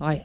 Hi